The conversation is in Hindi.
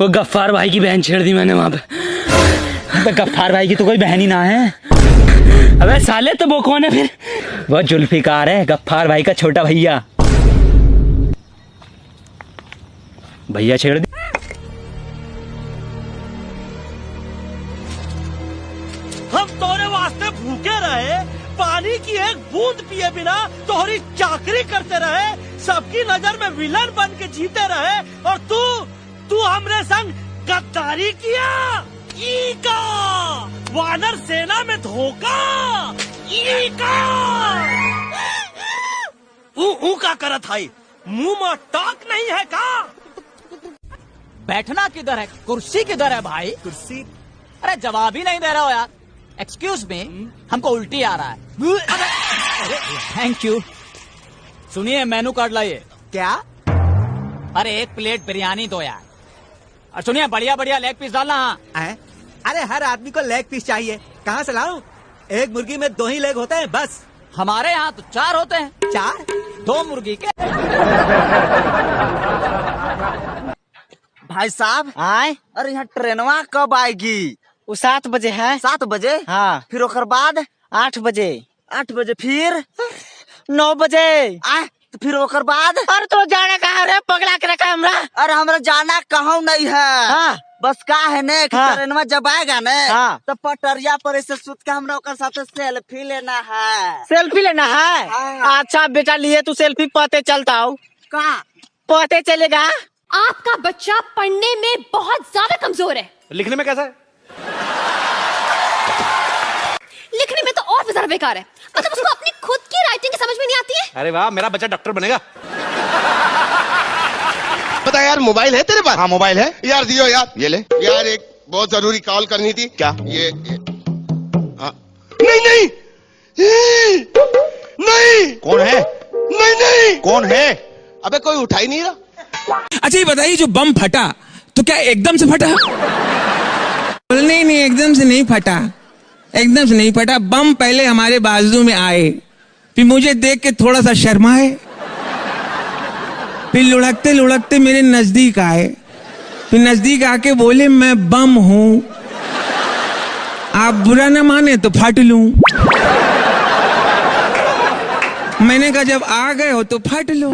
वो गफ्फार भाई की बहन छेड़ दी मैंने वहाँ पे। तो गफ्फार भाई की तो कोई बहन ही ना है। अबे साले तो वो कौन है फिर? वो जुल्फिकार है, गफ्फार भाई का छोटा भैया। भैया छेड़ दी। हम तोरे वास्ते भूखे रहे, पानी की एक बूंद पिए बिना तोहरी चाकरी करते रहे, सबकी नज़र में विलन बन के जीते रहे, और तू तू हमरे संग गद्दारी किया? ई का वानर सेना में धोखा! ई का ऊ ऊ का करत है? मुँह में टाक नहीं है का? बैठना किधर है? कुर्सी किधर है भाई? कुर्सी? अरे जवाब ही नहीं दे रहे हो यार। एक्सक्यूज मी हमको उल्टी आ रहा है। थैंक यू सुनिए मेनू कार्ड लाइए। क्या? अरे एक प्लेट बिरयानी दो यार। और सुनिए बढ़िया बढ़िया लेग पीस डालना हाँ? अरे हर आदमी को लेग पीस चाहिए। कहाँ से लाऊं? एक मुर्गी में दो ही लेग होते हैं बस। हमारे यहाँ तो चार होते हैं। चार? दो मुर्गी के। भाई साहब आए। अरे यहाँ ट्रेनवा कब आएगी? वो सात बजे है। सात बजे? हाँ। फिर ओकर बाद? आठ बजे। आठ बजे फिर? नौ बजे। आ तो फिर ओकर बाद? अरे तो जाने पगला के रखा है हमरा? अरे हमरा जाना कहूँ नहीं है। हाँ। बस का है ने? हाँ। ट्रेनवा जब आएगा ने? हाँ। तो पटरिया पर ऐसे सुत के हमरा ओकर साथ सेल्फी लेना है। सेल्फी लेना है? हाँ। अच्छा बेटा लिए तू सेल्फी पते चलता हो का पते चलेगा? आपका बच्चा पढ़ने में बहुत ज़्यादा कमज़ोर है। लिखने में कैसा है? लिखने में तो और भी ज़्यादा बेकार है। मतलब उसको अपनी खुद की राइटिंग की समझ में नहीं आती है? अरे वाह मेरा बच्चा डॉक्टर बनेगा। यार मोबाइल है तेरे पास? हाँ मोबाइल है। यार दियो यार। ये ले। यार एक बहुत ज़रूरी कॉल करनी थी। क्या? ये, ये। हाँ। नहीं नहीं। नहीं। कौन है? नहीं नहीं। कौन है? अबे कोई उठा ही नहीं रहा। अच्छा ये बताइए जो बम फटा तो क्या एकदम से फटा? नहीं नहीं एकदम से नहीं फटा। एकदम से नहीं फटा। बम पहले हमारे बाजू में आए। फिर मुझे देख के थोड़ा सा शर्माए। फिर लुढ़कते लुढ़कते मेरे नज़दीक आए। फिर नज़दीक आके बोले, मैं बम हूँ। आप बुरा ना माने तो फट लू। मैंने कहा, जब आ गए हो तो फट लो।